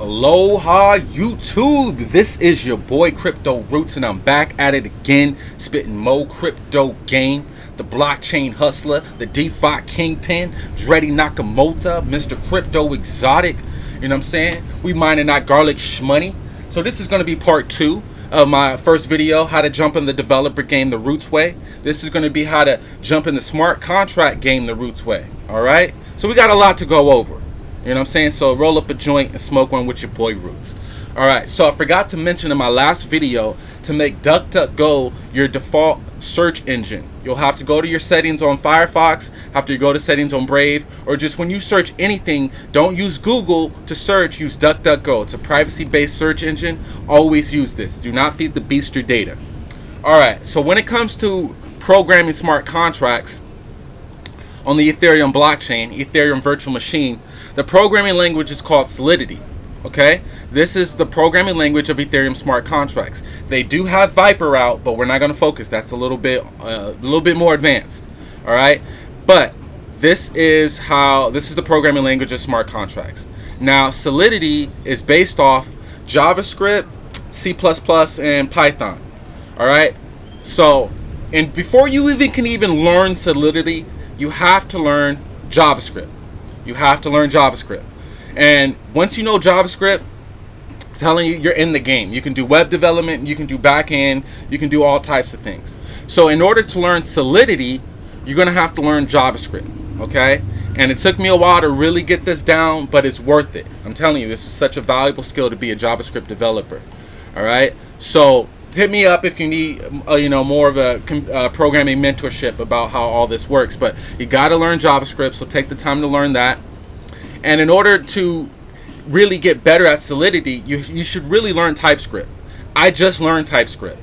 Aloha YouTube, this is your boy Crypto Roots and I'm back at it again, spitting mo crypto game, the blockchain hustler, the DeFi kingpin, Dreddy Nakamoto, Mr. Crypto Exotic, you know what I'm saying? We mining that garlic shmoney. So this is going to be part two of my first video, how to jump in the developer game the Roots way. This is going to be how to jump in the smart contract game the Roots way, alright? So we got a lot to go over. You know what I'm saying? So roll up a joint and smoke one with your boy Roots. Alright, so I forgot to mention in my last video to make DuckDuckGo your default search engine. You'll have to go to your settings on Firefox, after you go to settings on Brave, or just when you search anything, don't use Google to search, use DuckDuckGo. It's a privacy-based search engine. Always use this. Do not feed the beast your data. Alright, so when it comes to programming smart contracts on the Ethereum blockchain, Ethereum virtual machine, the programming language is called Solidity. Okay, this is the programming language of Ethereum smart contracts. They do have Vyper out, but we're not going to focus. That's a little bit, uh, a little bit more advanced. All right, but this is how this is the programming language of smart contracts. Now, Solidity is based off JavaScript, C++, and Python. All right, so and before you even can even learn Solidity, you have to learn JavaScript. You have to learn JavaScript. And once you know JavaScript, telling you you're in the game. You can do web development, you can do backend, you can do all types of things. So in order to learn Solidity, you're going to have to learn JavaScript, okay? And it took me a while to really get this down, but it's worth it. I'm telling you, this is such a valuable skill to be a JavaScript developer. All right? So hit me up if you need uh, you know more of a uh, programming mentorship about how all this works but you got to learn javascript so take the time to learn that. And in order to really get better at solidity you, you should really learn typescript. I just learned typescript.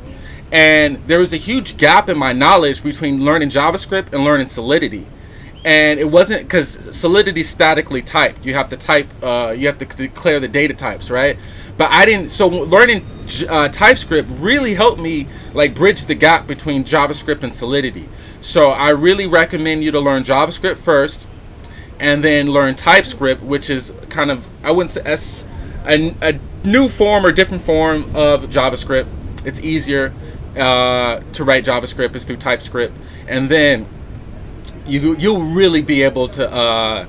And there was a huge gap in my knowledge between learning javascript and learning solidity and it wasn't because solidity statically typed you have to type uh, you have to declare the data types right but I didn't. So learning uh, TypeScript really helped me like bridge the gap between JavaScript and Solidity. So I really recommend you to learn JavaScript first, and then learn TypeScript, which is kind of I wouldn't say s a, a new form or different form of JavaScript. It's easier uh, to write JavaScript is through TypeScript, and then you you'll really be able to uh,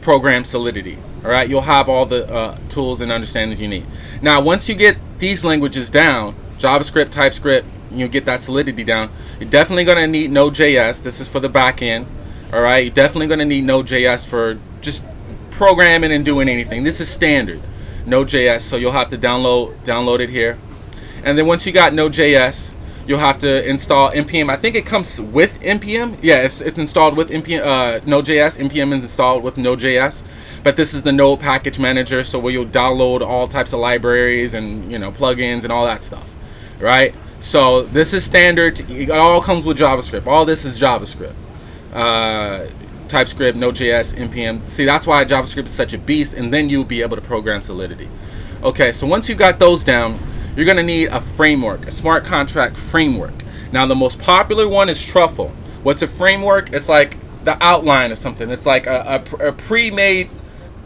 program Solidity. All right, you'll have all the uh, tools and understandings you need. Now, once you get these languages down, JavaScript, TypeScript, you get that solidity down. You're definitely going to need Node.js. This is for the back end. All right, you're definitely going to need Node.js for just programming and doing anything. This is standard Node.js, so you'll have to download download it here. And then once you got Node.js, you'll have to install npm. I think it comes with npm. Yeah, it's, it's installed with npm uh, Node.js. npm is installed with Node.js but this is the node package manager so where you'll download all types of libraries and you know plugins and all that stuff right? So this is standard. It all comes with javascript. All this is javascript. Uh, typescript node.js npm see that's why javascript is such a beast and then you'll be able to program solidity. Okay so once you got those down you're going to need a framework a smart contract framework. Now the most popular one is truffle. What's a framework? It's like the outline of something. It's like a, a, a pre-made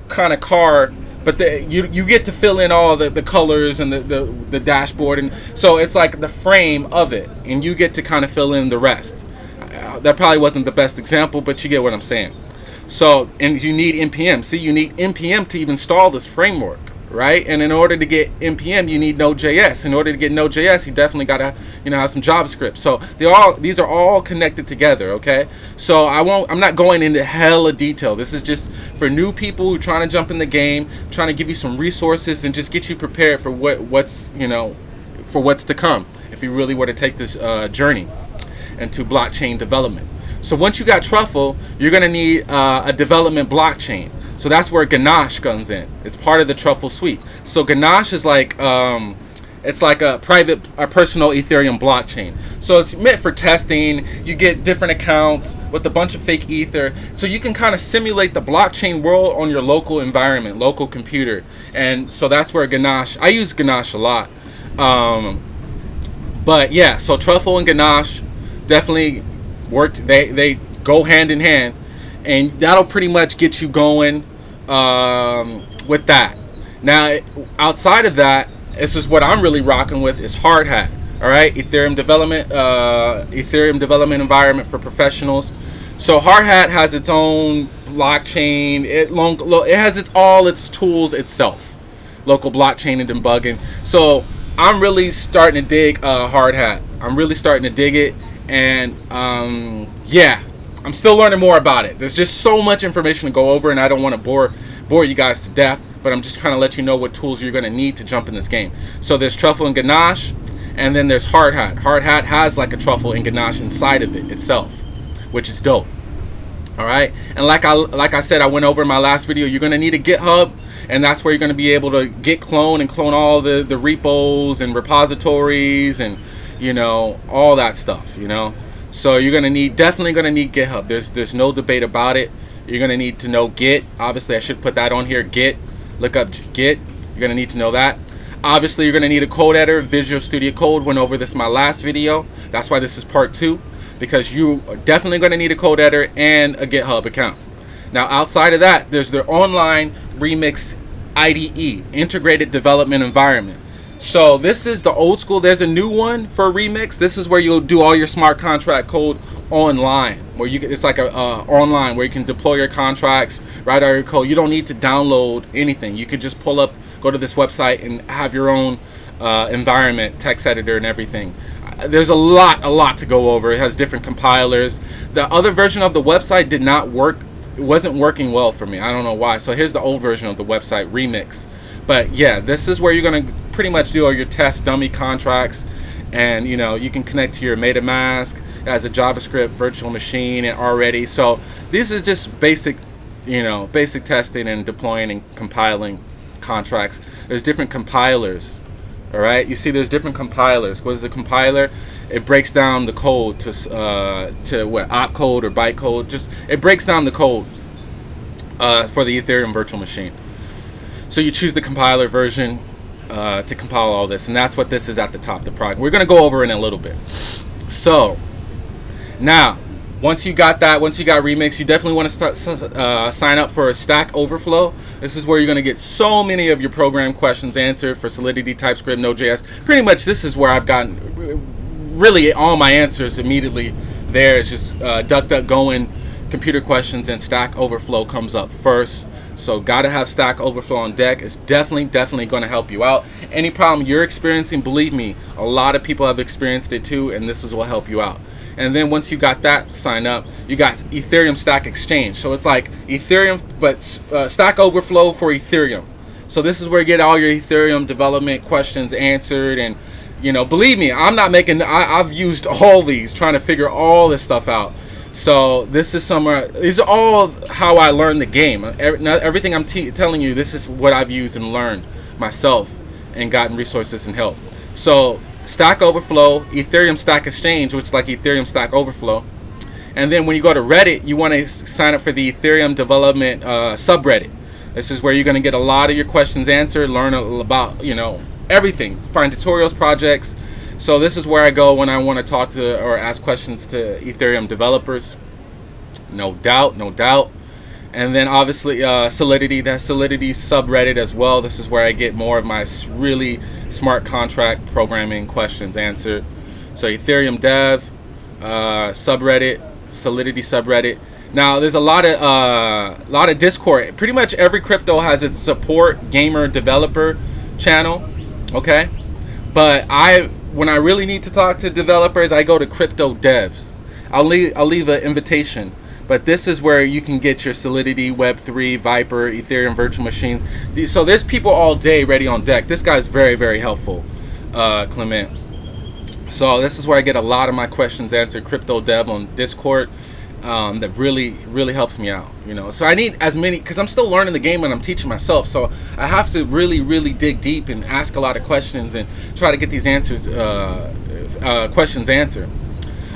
kind of car but the, you you get to fill in all the, the colors and the, the, the dashboard and so it's like the frame of it and you get to kind of fill in the rest. Uh, that probably wasn't the best example but you get what I'm saying. So and you need npm see you need npm to even install this framework right? And in order to get npm, you need Node.js. In order to get Node.js, you definitely gotta, you know, have some JavaScript. So they all these are all connected together, okay? So I won't. I'm not going into hella detail. This is just for new people who are trying to jump in the game, trying to give you some resources and just get you prepared for what what's you know, for what's to come. If you really were to take this uh, journey into blockchain development. So once you got Truffle, you're gonna need uh, a development blockchain. So that's where Ganache comes in. It's part of the Truffle suite. So Ganache is like um, it's like a private, a personal Ethereum blockchain. So it's meant for testing. You get different accounts with a bunch of fake ether, so you can kind of simulate the blockchain world on your local environment, local computer. And so that's where Ganache. I use Ganache a lot. Um, but yeah, so Truffle and Ganache definitely worked. They they go hand in hand and that'll pretty much get you going um, with that. Now, outside of that, this is what I'm really rocking with is Hardhat. All right, Ethereum development, uh, Ethereum development environment for professionals. So Hardhat has its own blockchain. It long, it has its all its tools itself, local blockchain and debugging. So I'm really starting to dig uh, Hardhat. I'm really starting to dig it, and um, yeah, I'm still learning more about it. There's just so much information to go over, and I don't want to bore bore you guys to death. But I'm just trying to let you know what tools you're going to need to jump in this game. So there's Truffle and Ganache, and then there's Hardhat. Hard Hat has like a Truffle and Ganache inside of it itself, which is dope. All right, and like I like I said, I went over in my last video. You're going to need a GitHub and that's where you're going to be able to git clone and clone all the the repos and repositories and you know all that stuff you know so you're to need definitely to need github. There's there's no debate about it. You're to need to know git. Obviously i should put that on here git. Look up git. You're to need to know that. Obviously you're to need a code editor. Visual studio code went over this my last video. That's why this is part two because you are definitely to need a code editor and a github account. Now outside of that there's their online remix IDE, Integrated Development Environment. So this is the old school. There's a new one for Remix. This is where you'll do all your smart contract code online, where you can, it's like a uh, online where you can deploy your contracts, write all your code. You don't need to download anything. You could just pull up, go to this website, and have your own uh, environment, text editor, and everything. There's a lot, a lot to go over. It has different compilers. The other version of the website did not work it wasn't working well for me. I don't know why. So here's the old version of the website remix. But yeah, this is where you're gonna pretty much do all your test dummy contracts, and you know you can connect to your MetaMask as a JavaScript virtual machine already. So this is just basic, you know, basic testing and deploying and compiling contracts. There's different compilers. All right, you see, there's different compilers. What is a compiler? it breaks down the code to uh, to what opcode or bytecode. Just it breaks down the code uh, for the Ethereum virtual machine. So you choose the compiler version uh, to compile all this, and that's what this is at the top. The product we're going to go over in a little bit. So now, once you got that, once you got Remix, you definitely want to start uh, sign up for a Stack Overflow. This is where you're going to get so many of your program questions answered for Solidity, TypeScript, Node.js. Pretty much, this is where I've gotten really all my answers immediately there is just uh, and computer questions and Stack Overflow comes up first. So gotta have Stack Overflow on deck. It's definitely, definitely to help you out. Any problem you're experiencing, believe me, a lot of people have experienced it too, and this is will help you out. And then once you got that sign up, you got Ethereum Stack Exchange. So it's like Ethereum, but uh, Stack Overflow for Ethereum. So this is where you get all your Ethereum development questions answered and you know, believe me, I'm not making. I, have used all these trying to figure all this stuff out. So this is somewhere. These are all how I learned the game. Everything I'm telling you, this is what I've used and learned myself, and gotten resources and help. So Stack Overflow, Ethereum Stack Exchange, which is like Ethereum Stack Overflow. And then when you go to Reddit, you want to sign up for the Ethereum Development uh, subreddit. This is where you're going to get a lot of your questions answered, learn about, you know, everything. Find tutorials, projects. So this is where I go when I want to talk to or ask questions to Ethereum developers. No doubt, no doubt. And then obviously uh, Solidity, that Solidity subreddit as well. This is where I get more of my really smart contract programming questions answered. So Ethereum Dev, uh, subreddit, Solidity subreddit. Now there's a lot of uh, lot of Discord. Pretty much every crypto has its support gamer developer channel okay but i when i really need to talk to developers i go to crypto devs. I'll leave i'll leave an invitation but this is where you can get your solidity web3 vyper ethereum virtual machines. So there's people all day ready on deck. This guy's very very helpful uh, clement. So this is where i get a lot of my questions answered crypto dev on discord um, that really really helps me out you know? So i need as many because i'm still learning the game and i'm teaching myself. So i have to really really dig deep and ask a lot of questions and try to get these answers uh, uh, questions answered.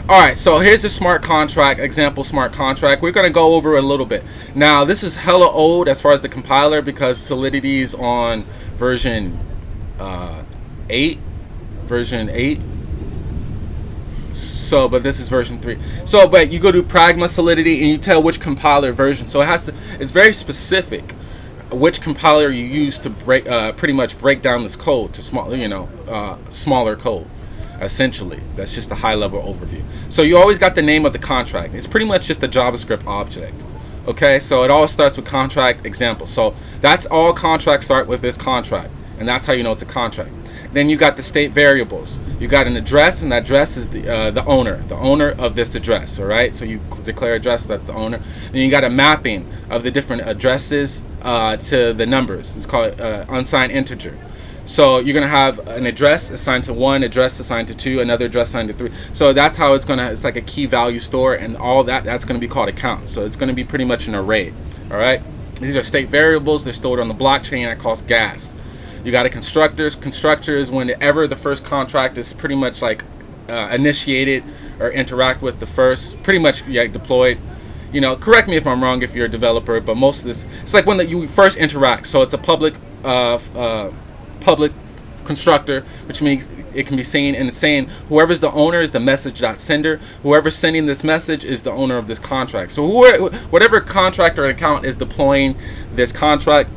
All right so here's a smart contract example smart contract. We're going to go over a little bit. Now this is hella old as far as the compiler because solidity is on version uh, 8 version 8 so but this is version 3 so but you go to pragma solidity and you tell which compiler version so it has to it's very specific which compiler you use to break, uh, pretty much break down this code to small, you know, uh, smaller code. Essentially, that's just a high level overview. So you always got the name of the contract. It's pretty much just a JavaScript object. Okay, so it all starts with contract example. So that's all contracts start with this contract, and that's how you know it's a contract. Then you got the state variables. You got an address, and that address is the uh, the owner, the owner of this address. All right, so you declare address, that's the owner. Then you got a mapping of the different addresses uh, to the numbers. It's called uh, unsigned integer. So you're gonna have an address assigned to one, address assigned to two, another address assigned to three. So that's how it's gonna. It's like a key value store, and all that. That's gonna be called accounts. So it's gonna be pretty much an array. All right. These are state variables. They're stored on the blockchain. That costs gas. You got a constructors. Constructors, whenever the first contract is pretty much like uh, initiated or interact with the first, pretty much yeah, deployed. You know, correct me if I'm wrong if you're a developer, but most of this, it's like when that you first interact. So it's a public, uh, uh, public constructor, which means it can be seen and it's saying whoever's the owner is the message dot sender. Whoever's sending this message is the owner of this contract. So whoever, whatever contract or account is deploying this contract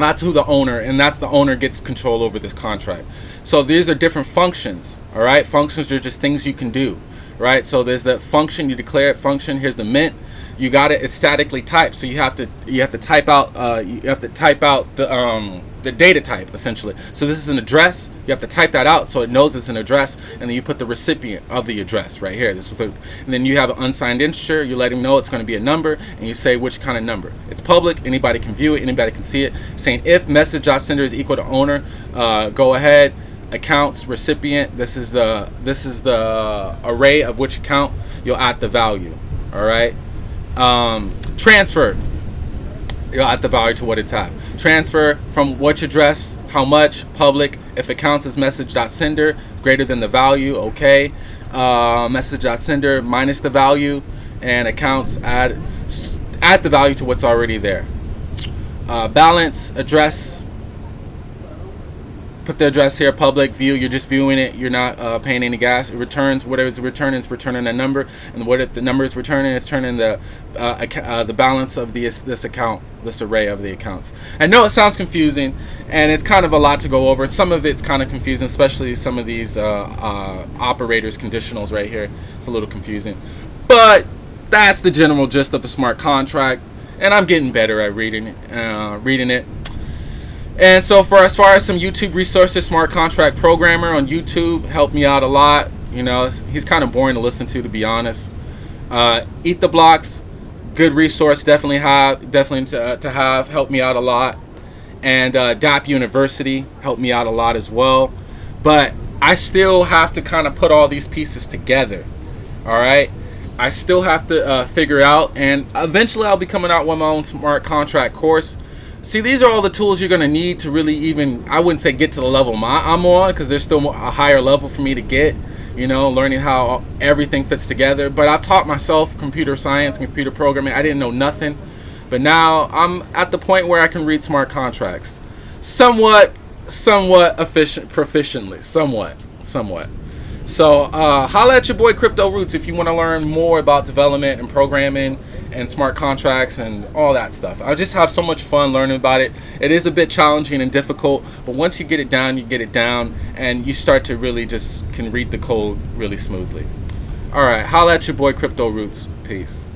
that's who the owner and that's the owner gets control over this contract. So these are different functions all right? Functions are just things you can do right? So there's the function you declare it function here's the mint. You got it it's statically typed so you have to you have to type out uh, you have to type out the um, the data type essentially. So this is an address. You have to type that out so it knows it's an address and then you put the recipient of the address right here. This is and then you have an unsigned integer you let him know it's going to be a number and you say which kind of number. It's public. Anybody can view it. Anybody can see it. Saying if message sender is equal to owner uh, go ahead. Accounts recipient this is the this is the array of which account you'll add the value all right? Um, transfer you'll add the value to what it's at transfer from what which address, how much, public, if it counts as message.sender, greater than the value, okay. Uh, message.sender minus the value, and accounts add, add the value to what's already there. Uh, balance, address, put the address here, public view. You're just viewing it. You're not uh, paying any gas. It returns whatever it's returning. It's returning a number, and what if the number is returning is turning the uh, uh, the balance of this this account, this array of the accounts. I know it sounds confusing, and it's kind of a lot to go over. Some of it's kind of confusing, especially some of these uh, uh, operators conditionals right here. It's a little confusing, but that's the general gist of a smart contract. And I'm getting better at reading uh, reading it. And so for as far as some YouTube resources, Smart Contract Programmer on YouTube helped me out a lot. You know, he's kind of boring to listen to, to be honest. Uh, Eat the Blocks, good resource, definitely have, definitely to, uh, to have, helped me out a lot. And uh, Dapp University helped me out a lot as well. But I still have to kind of put all these pieces together. All right. I still have to uh, figure out, and eventually I'll be coming out with my own smart contract course See, these are all the tools you're going to need to really even, I wouldn't say get to the level my, I'm on because there's still a higher level for me to get, you know, learning how everything fits together. But I've taught myself computer science, computer programming. I didn't know nothing. But now I'm at the point where I can read smart contracts. Somewhat, somewhat efficient, proficiently. Somewhat, somewhat. So uh, holla at your boy Crypto Roots if you want to learn more about development and programming and smart contracts and all that stuff. I just have so much fun learning about it. It is a bit challenging and difficult, but once you get it down, you get it down and you start to really just can read the code really smoothly. All right, holla at your boy Crypto Roots. Peace.